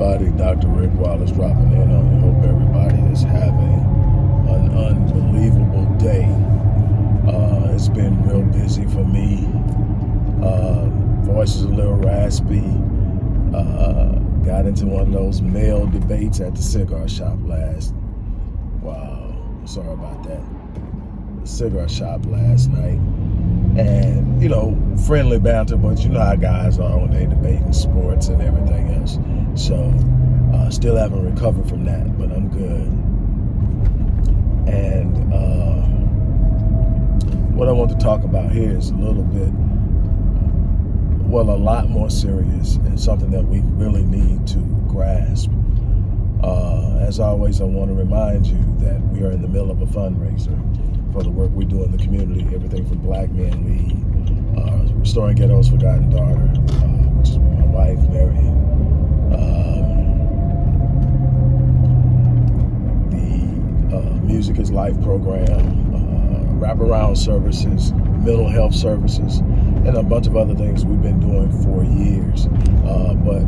everybody. Dr. Rick Wallace dropping in on you. Hope everybody is having an unbelievable day. Uh, it's been real busy for me. Uh, voice is a little raspy. Uh, got into one of those male debates at the cigar shop last. Wow, sorry about that. The cigar shop last night and you know friendly banter but you know how guys are when they debating sports and everything else. So uh, still haven't recovered from that but i'm good. And uh, what i want to talk about here is a little bit well a lot more serious and something that we really need to grasp. Uh, as always i want to remind you that we are in the middle of a fundraiser for the work we do in the community, everything from Black Men Lead, uh, Restoring Ghetto's Forgotten Daughter, uh, which is my wife, Marion. Um, the uh, Music is Life program, uh, wraparound services, mental health services, and a bunch of other things we've been doing for years. Uh, but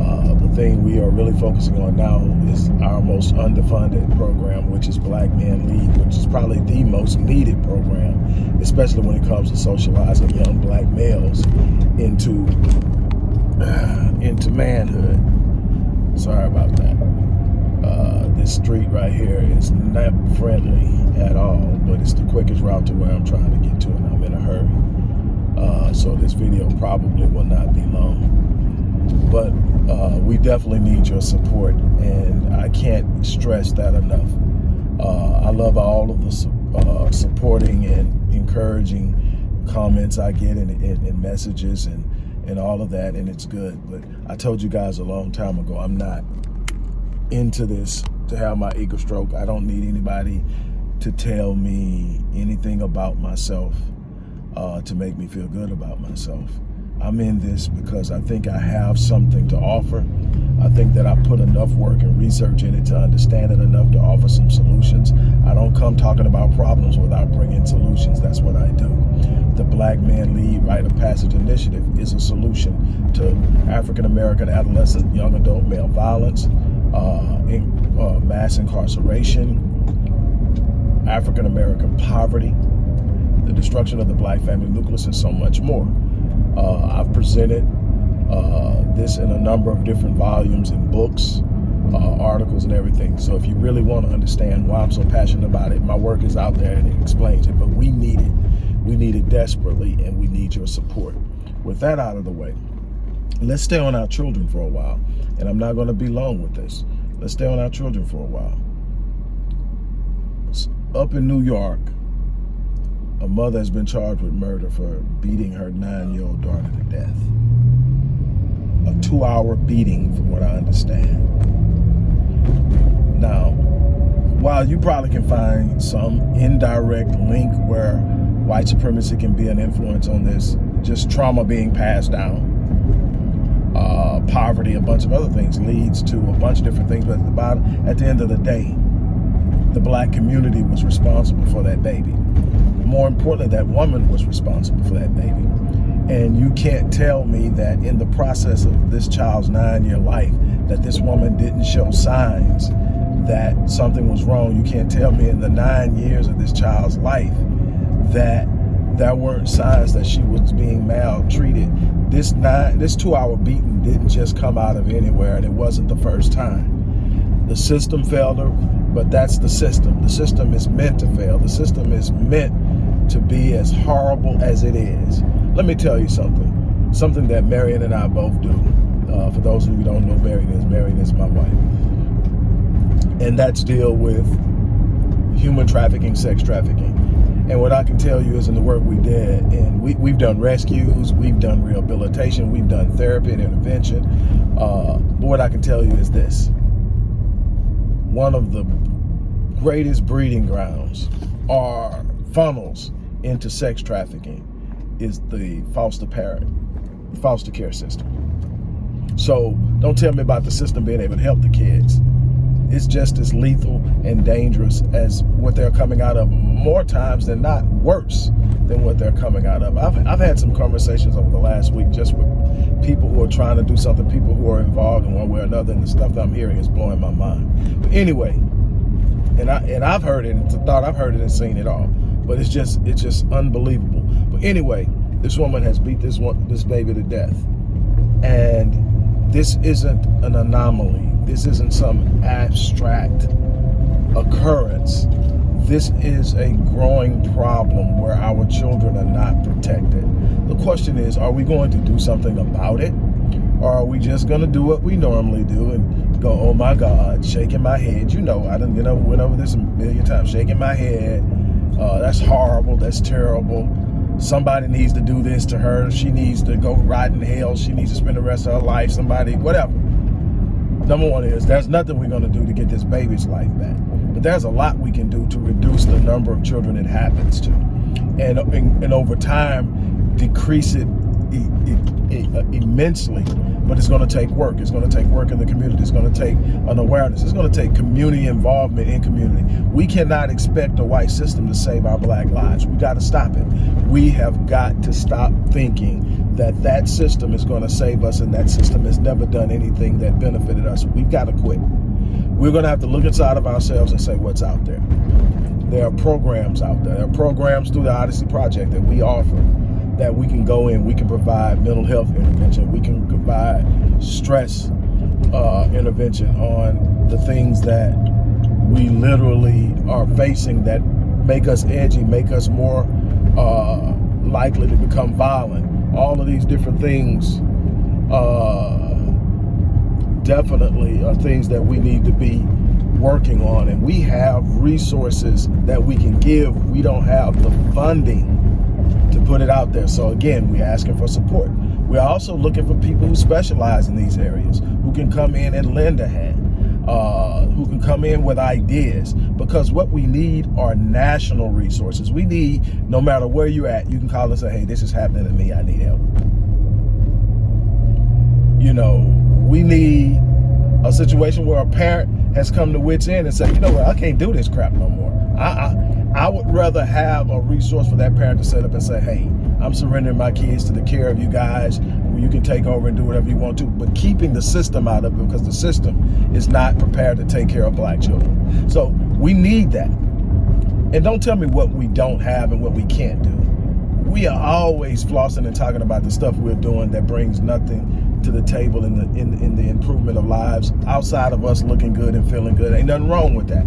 uh, the thing we are really focusing on now is our most underfunded program, which is Black Men Lead, which is probably the most needed program, especially when it comes to socializing young black males into uh, into manhood. Sorry about that. Uh, this street right here is not friendly at all, but it's the quickest route to where I'm trying to get to, and I'm in a hurry. Uh, so this video probably will not be long but uh, we definitely need your support and I can't stress that enough. Uh, I love all of the uh, supporting and encouraging comments I get and, and, and, messages and, and all of that and it's good. But I told you guys a long time ago, I'm not into this to have my ego stroke. I don't need anybody to tell me anything about myself uh, to make me feel good about myself. I'm in this because I think I have something to offer. I think that I put enough work and research in it to understand it enough to offer some solutions. I don't come talking about problems without bringing solutions. That's what I do. The Black Man Lead Rite of Passage Initiative is a solution to African-American adolescent young adult male violence, uh, in, uh, mass incarceration, African-American poverty, the destruction of the black family nucleus, and so much more. Uh, I've presented uh, this in a number of different volumes and books, uh, articles and everything. So if you really want to understand why I'm so passionate about it, my work is out there and it explains it, but we need it. We need it desperately and we need your support. With that out of the way, let's stay on our children for a while. And I'm not going to be long with this. Let's stay on our children for a while. Up in New York, a mother has been charged with murder for beating her nine-year-old daughter to death. A two-hour beating, from what I understand. Now, while you probably can find some indirect link where white supremacy can be an influence on this, just trauma being passed down, uh, poverty, a bunch of other things leads to a bunch of different things. But at the bottom, at the end of the day, the black community was responsible for that baby more importantly, that woman was responsible for that baby. And you can't tell me that in the process of this child's nine-year life that this woman didn't show signs that something was wrong. You can't tell me in the nine years of this child's life that there weren't signs that she was being maltreated. This nine, this two-hour beating didn't just come out of anywhere, and it wasn't the first time. The system failed her, but that's the system. The system is meant to fail. The system is meant to be as horrible as it is. Let me tell you something, something that Marion and I both do. Uh, for those of you who don't know Marion is, Marion is my wife. And that's deal with human trafficking, sex trafficking. And what I can tell you is in the work we did, and we, we've done rescues, we've done rehabilitation, we've done therapy and intervention. Uh, but what I can tell you is this. One of the greatest breeding grounds are funnels into sex trafficking is the foster parent, foster care system. So don't tell me about the system being able to help the kids. It's just as lethal and dangerous as what they're coming out of more times than not worse than what they're coming out of. I've, I've had some conversations over the last week just with people who are trying to do something, people who are involved in one way or another, and the stuff that I'm hearing is blowing my mind. But anyway, and I and I've heard it and thought I've heard it and seen it all, but it's just it's just unbelievable. But anyway, this woman has beat this one this baby to death, and this isn't an anomaly. This isn't some abstract occurrence. This is a growing problem where our children are not protected. The question is, are we going to do something about it? Or are we just going to do what we normally do and go, oh my God, shaking my head. You know, I didn't, you know, went over this a million times, shaking my head. Uh, that's horrible. That's terrible. Somebody needs to do this to her. She needs to go rot in hell. She needs to spend the rest of her life. Somebody, whatever. Number one is there's nothing we're going to do to get this baby's life back. But there's a lot we can do to reduce the number of children it happens to. And, and, and over time, decrease it Uh, immensely, but it's going to take work. It's going to take work in the community. It's going to take an awareness. It's going to take community involvement in community. We cannot expect a white system to save our black lives. We got to stop it. We have got to stop thinking that that system is going to save us and that system has never done anything that benefited us. We've got to quit. We're going to have to look inside of ourselves and say what's out there. There are programs out there. There are programs through the Odyssey Project that we offer that we can go in, we can provide mental health intervention, we can provide stress uh, intervention on the things that we literally are facing that make us edgy, make us more uh, likely to become violent. All of these different things uh, definitely are things that we need to be working on. And we have resources that we can give. We don't have the funding put it out there. So again, we're asking for support. We're also looking for people who specialize in these areas, who can come in and lend a hand, uh, who can come in with ideas. Because what we need are national resources. We need, no matter where you're at, you can call and say, hey, this is happening to me, I need help. You know, we need a situation where a parent has come to wits end and said, you know what, I can't do this crap no more. I, I I would rather have a resource for that parent to set up and say, hey, I'm surrendering my kids to the care of you guys. You can take over and do whatever you want to, but keeping the system out of it because the system is not prepared to take care of black children. So we need that. And don't tell me what we don't have and what we can't do. We are always flossing and talking about the stuff we're doing that brings nothing to the table in the in, in the improvement of lives outside of us looking good and feeling good. Ain't nothing wrong with that.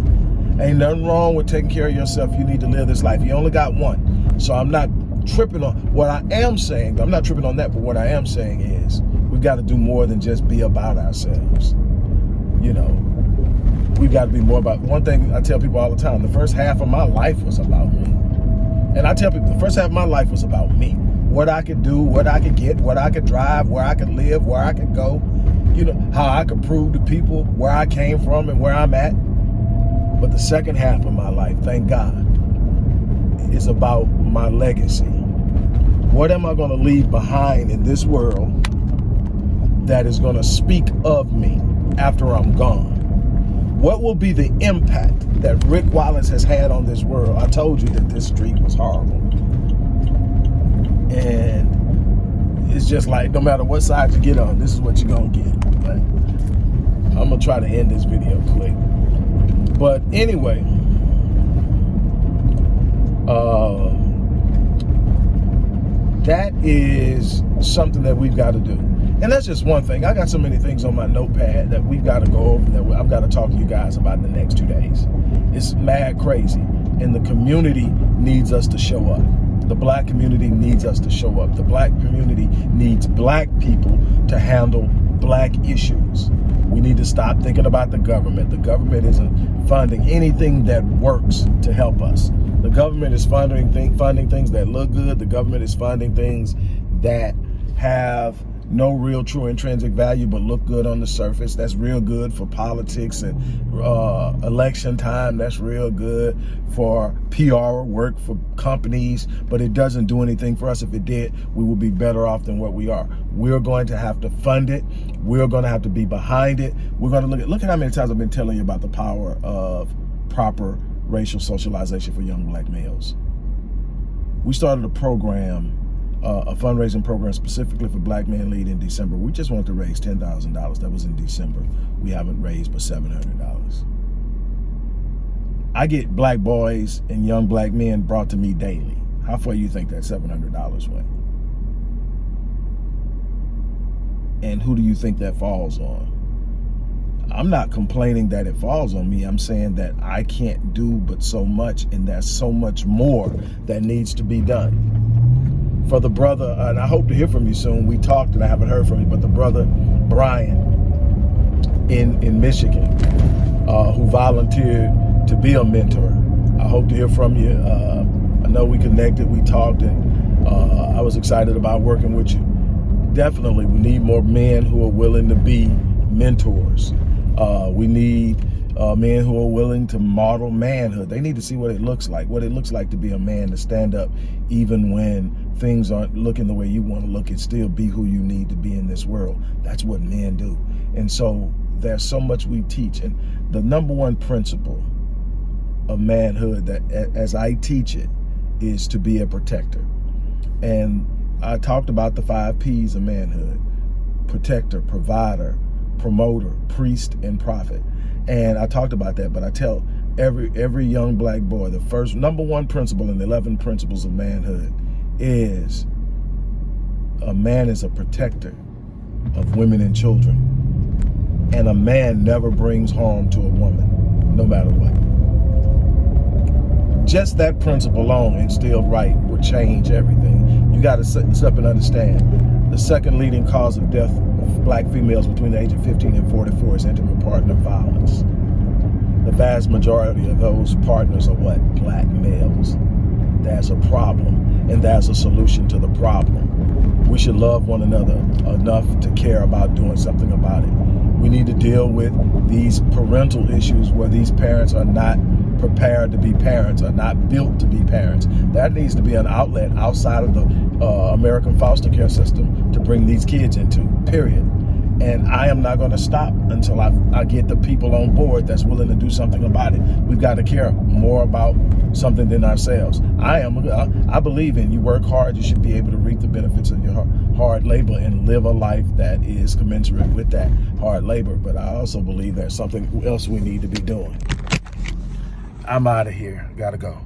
Ain't nothing wrong with taking care of yourself. You need to live this life. You only got one. So I'm not tripping on what I am saying. I'm not tripping on that, but what I am saying is we've got to do more than just be about ourselves. You know, we've got to be more about one thing I tell people all the time. The first half of my life was about me. And I tell people the first half of my life was about me. What I could do, what I could get, what I could drive, where I could live, where I could go. You know, how I could prove to people where I came from and where I'm at but the second half of my life, thank God, is about my legacy. What am I going to leave behind in this world that is going to speak of me after I'm gone? What will be the impact that Rick Wallace has had on this world? I told you that this street was horrible. And it's just like, no matter what side you get on, this is what you're going to get. I'm going to try to end this video quick. But anyway, uh, that is something that we've got to do. And that's just one thing. I got so many things on my notepad that we've got to go over that I've got to talk to you guys about in the next two days. It's mad crazy. And the community needs us to show up. The black community needs us to show up. The black community needs black people to handle black issues. We need to stop thinking about the government. The government isn't funding anything that works to help us. The government is funding, th funding things that look good. The government is funding things that have no real true intrinsic value but look good on the surface. That's real good for politics and uh, election time. That's real good for PR work for companies but it doesn't do anything for us. If it did we would be better off than what we are. We're going to have to fund it. We're going to have to be behind it. We're going to look at look at how many times I've been telling you about the power of proper racial socialization for young black males. We started a program uh, a fundraising program specifically for Black Men Lead in December. We just wanted to raise $10,000. That was in December. We haven't raised but $700. I get black boys and young black men brought to me daily. How far do you think that $700 went? And who do you think that falls on? I'm not complaining that it falls on me. I'm saying that I can't do but so much and there's so much more that needs to be done. For the brother, and I hope to hear from you soon. We talked and I haven't heard from you, but the brother Brian in, in Michigan uh, who volunteered to be a mentor. I hope to hear from you. Uh, I know we connected, we talked, and uh, I was excited about working with you. Definitely, we need more men who are willing to be mentors. Uh, we need uh, men who are willing to model manhood. They need to see what it looks like, what it looks like to be a man, to stand up even when things aren't looking the way you want to look and still be who you need to be in this world. That's what men do. And so there's so much we teach. And the number one principle of manhood that as I teach it is to be a protector. And I talked about the five P's of manhood, protector, provider, promoter, priest, and prophet. And I talked about that, but I tell every every young black boy, the first number one principle in the 11 principles of manhood is a man is a protector of women and children. And a man never brings harm to a woman, no matter what. Just that principle alone, instilled right, will change everything. You got to sit this up and understand. The second leading cause of death black females between the age of 15 and 44 is intimate partner violence. The vast majority of those partners are what? Black males. That's a problem, and that's a solution to the problem. We should love one another enough to care about doing something about it. We need to deal with these parental issues where these parents are not prepared to be parents, are not built to be parents. That needs to be an outlet outside of the uh, American foster care system to bring these kids into, period. And I am not going to stop until I, I get the people on board that's willing to do something about it. We've got to care more about something than ourselves. I am. I believe in you work hard, you should be able to reap the benefits of your hard labor and live a life that is commensurate with that hard labor. But I also believe there's something else we need to be doing. I'm out of here. Gotta go.